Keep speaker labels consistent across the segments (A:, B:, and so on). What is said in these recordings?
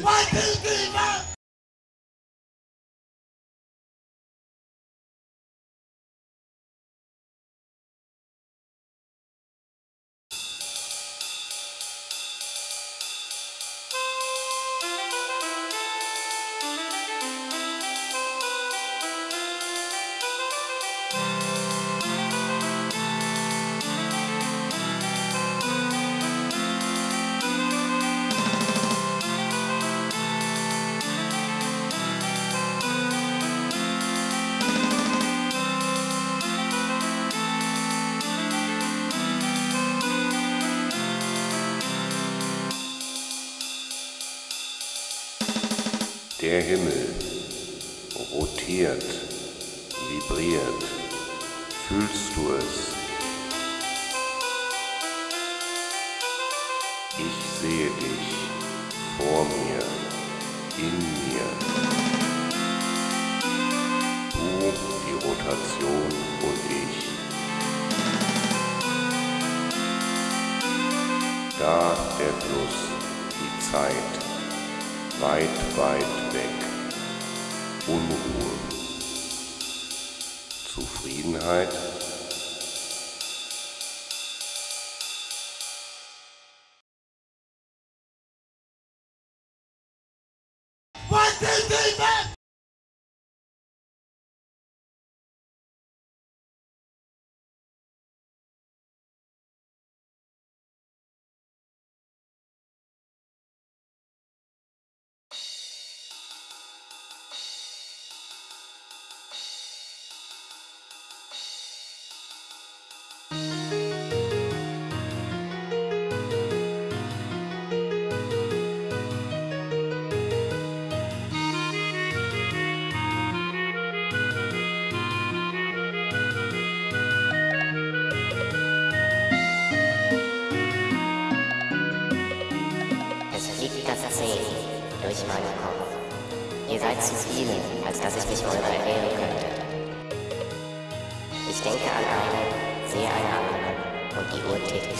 A: Why do you give up? Der Himmel rotiert, vibriert. Fühlst du es? Ich sehe dich vor mir, in mir. Du, die Rotation und ich. Da der Fluss, die Zeit weit, weit weg. Unruhe. Zufriedenheit.
B: Zu viele, als dass ich mich eurer erwehren könnte. Ich denke an einen, sehe eine andere und die Uhr tickt.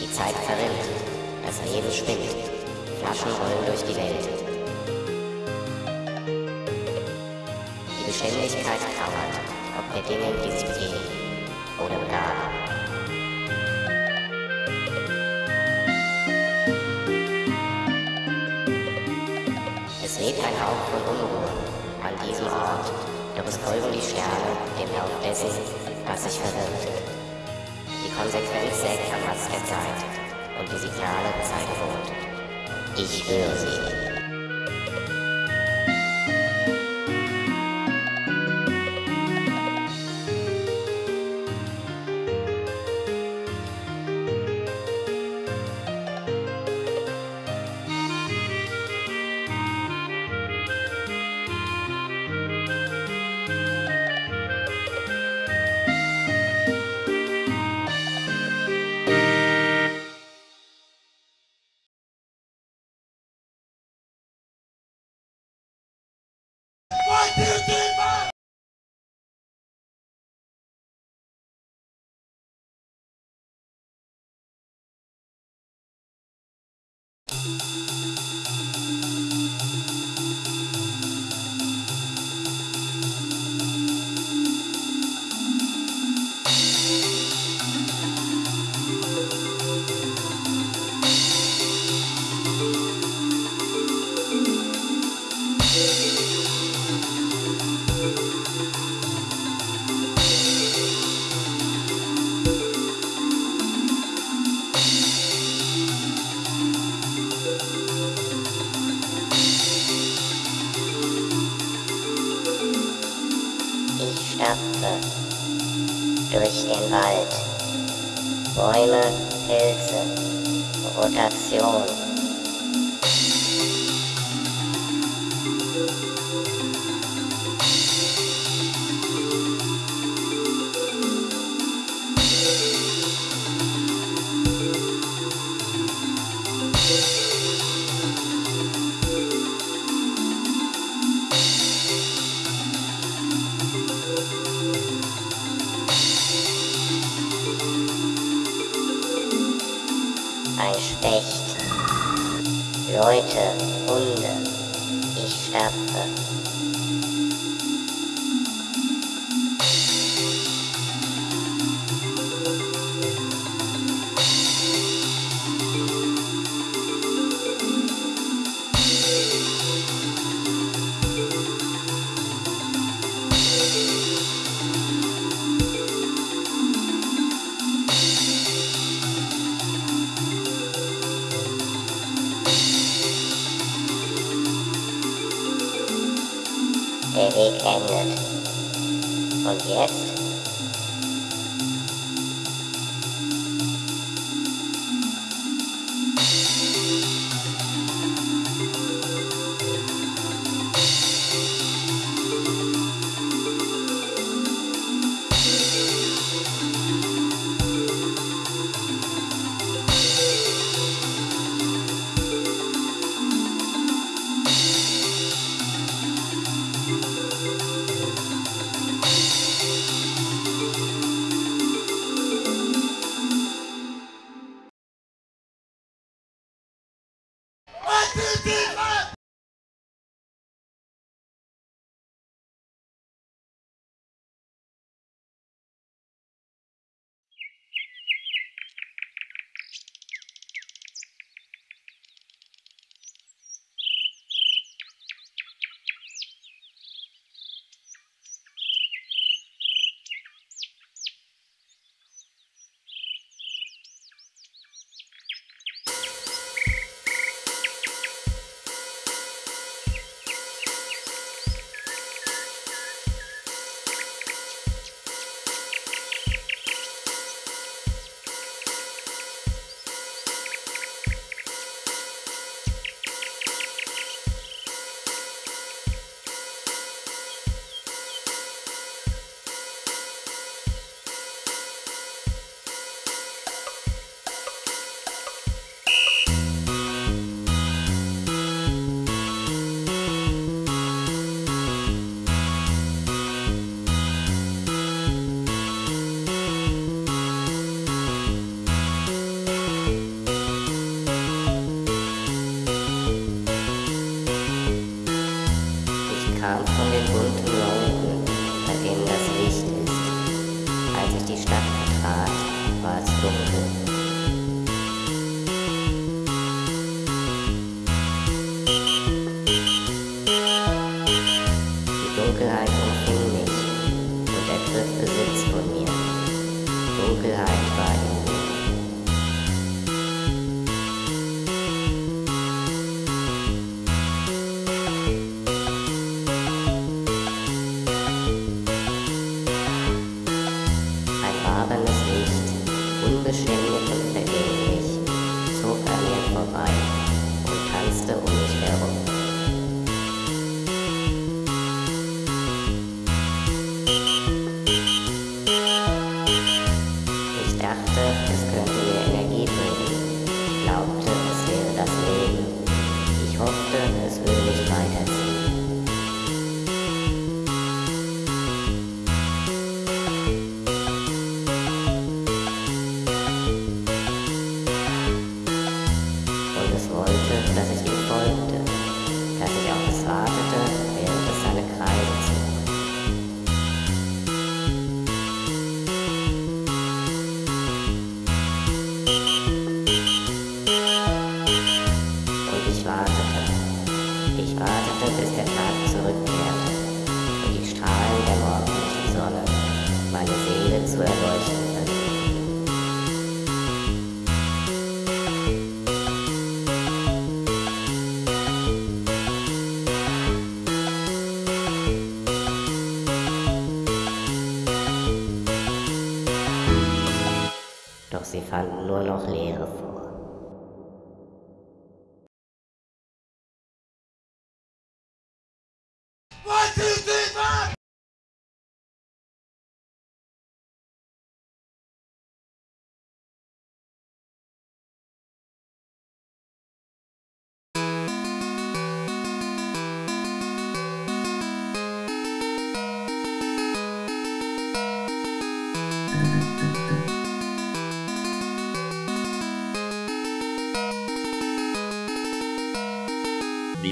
B: Die Zeit verrinnt, das Leben spinnt, Flaschen rollen durch die Welt. Die Beständigkeit trauert, ob der Dinge, die sich bewegen oder begraben. Hauch von Unruhe an diesem Ort, doch es folgen die Sterne dem Lauf dessen, was sich verwirrt. Die Konsequenz sägt am Ast der Zeit und die Signale zeigen rot. Ich höre sie. Wald. Bäume, Pilze, Rotation. Leute, Hunde, ich sterbe. David Edwards. Forget Dunkelheit umfing mich und ergriff Besitz von mir. Dunkelheit war fand nur noch Leeres.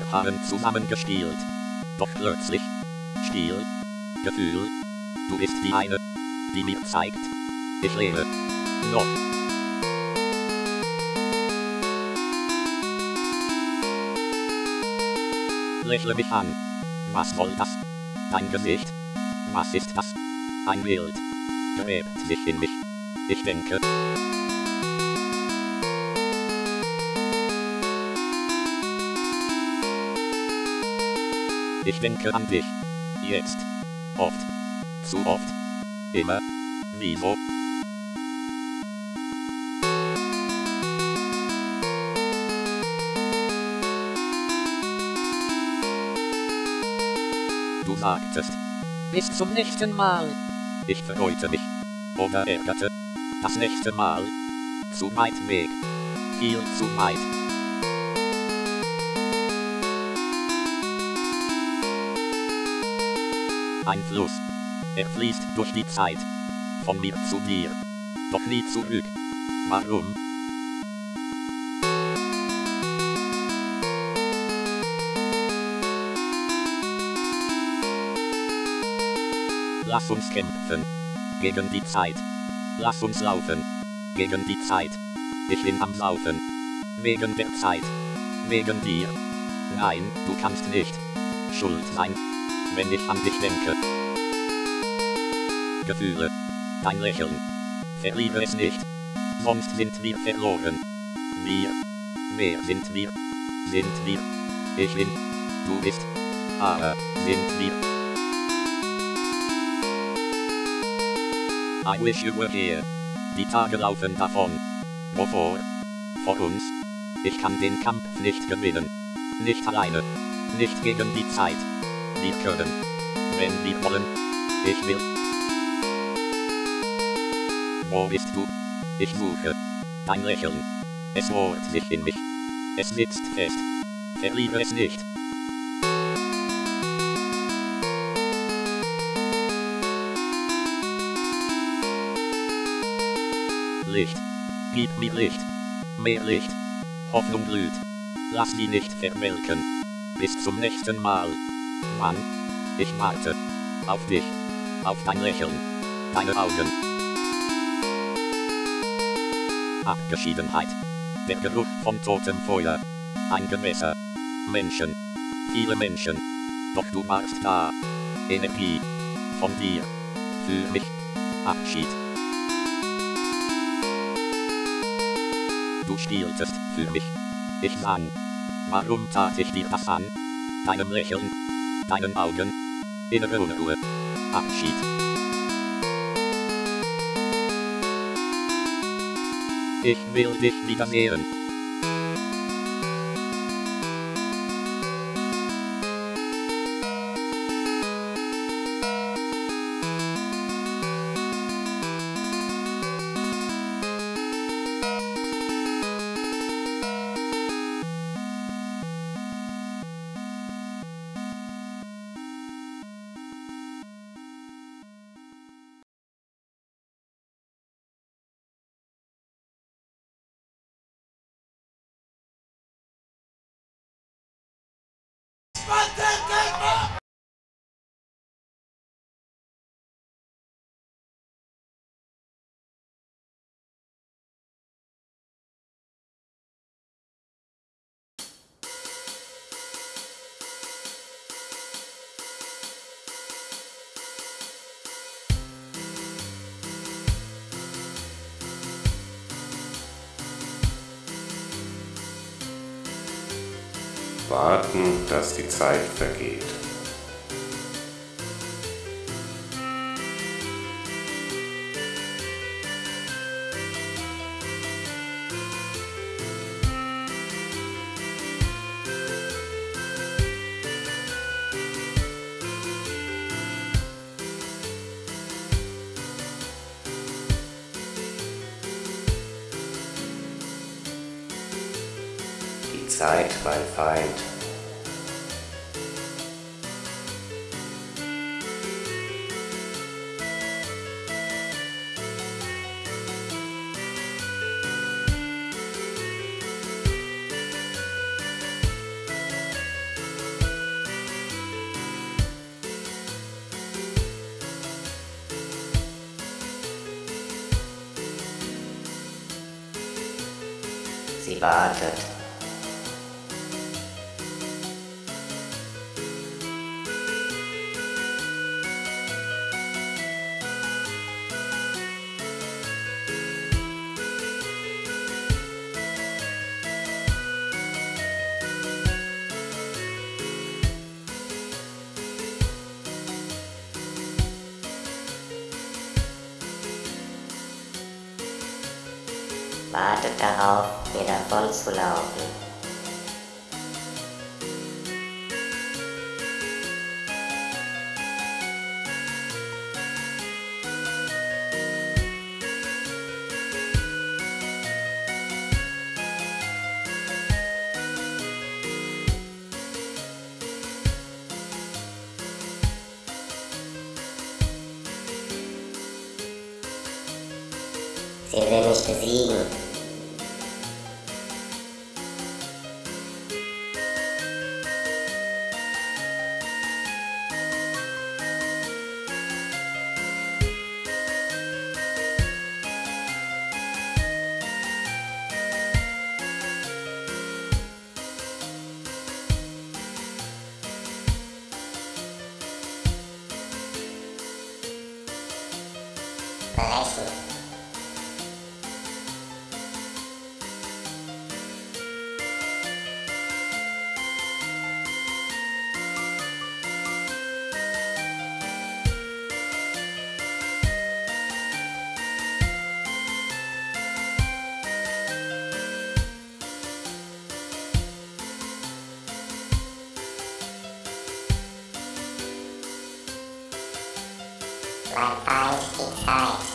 C: Wir haben zusammen gespielt. Doch plötzlich. Still. Gefühl. Du bist die eine, die mir zeigt. Ich lebe. Noch. Lächle mich an. Was soll das? Dein Gesicht? Was ist das? Ein Bild. Gräbt sich in mich. Ich denke. Ich denke an dich. Jetzt. Oft. Zu oft. Immer. Wieso? Du sagtest. Bis zum nächsten Mal. Ich freute mich. Oder ärgerte. Das nächste Mal. Zu weit Weg. Viel zu weit. Ein Fluss. Er fließt durch die Zeit. Von mir zu dir. Doch nie zurück. Warum? Lass uns kämpfen. Gegen die Zeit. Lass uns laufen. Gegen die Zeit. Ich bin am Laufen. Wegen der Zeit. Wegen dir. Nein, du kannst nicht schuld sein, wenn ich an dich denke. Gefühle. Dein Lächeln. Verliebe es nicht. Sonst sind wir verloren. Wir. Wer sind wir? Sind wir. Ich bin. Du bist. Aber sind wir. I wish you were here. Die Tage laufen davon. Wovor? Vor uns. Ich kann den Kampf nicht gewinnen. Nicht alleine. Nicht gegen die Zeit. Wir können. Wenn wir wollen. Ich will. Wo bist du? Ich suche. Dein Lächeln. Es bohrt sich in mich. Es sitzt fest. Verliebe es nicht. Licht. Gib mir Licht. Mehr Licht. Hoffnung blüht. Lass sie nicht verwelken. Bis zum nächsten Mal. Mann. Ich warte. Auf dich. Auf dein Lächeln. Deine Augen. Abgeschiedenheit. Der Geruch von totem Feuer. Ein Gewässer. Menschen. Viele Menschen. Doch du warst da. Energie. Von dir. Für mich. Abschied. Du spieltest für mich. Ich sang. Warum tat ich dir das an? Deinem Lächeln. Deinen Augen. Innere Unruhe. Abschied. Ich will dich wiedersehen. Esmalte!
A: Warten, dass die Zeit vergeht. Zeit, mein Feind.
B: Sie wartet. wartet darauf, mir davon zu laufen. Sie will mich besiegen. my eyes keep.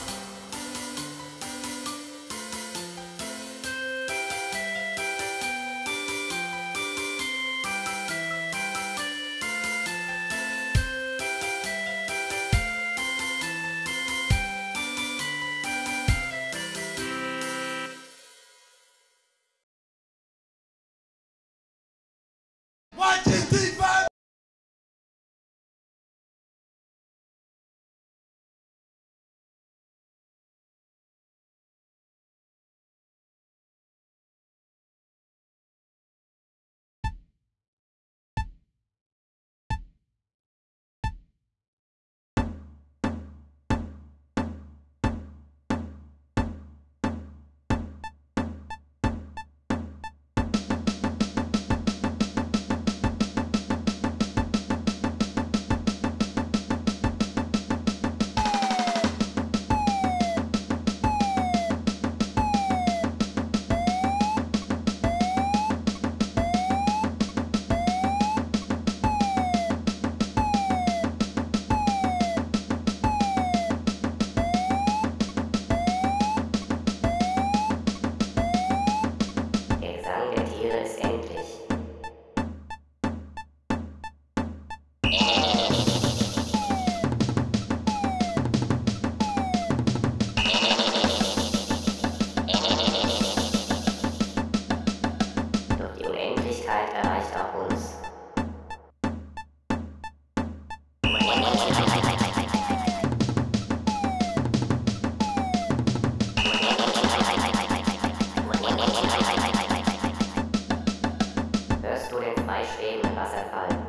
B: Beispiel und Wasserfall.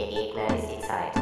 B: Ihr Gegner ist die Zeit.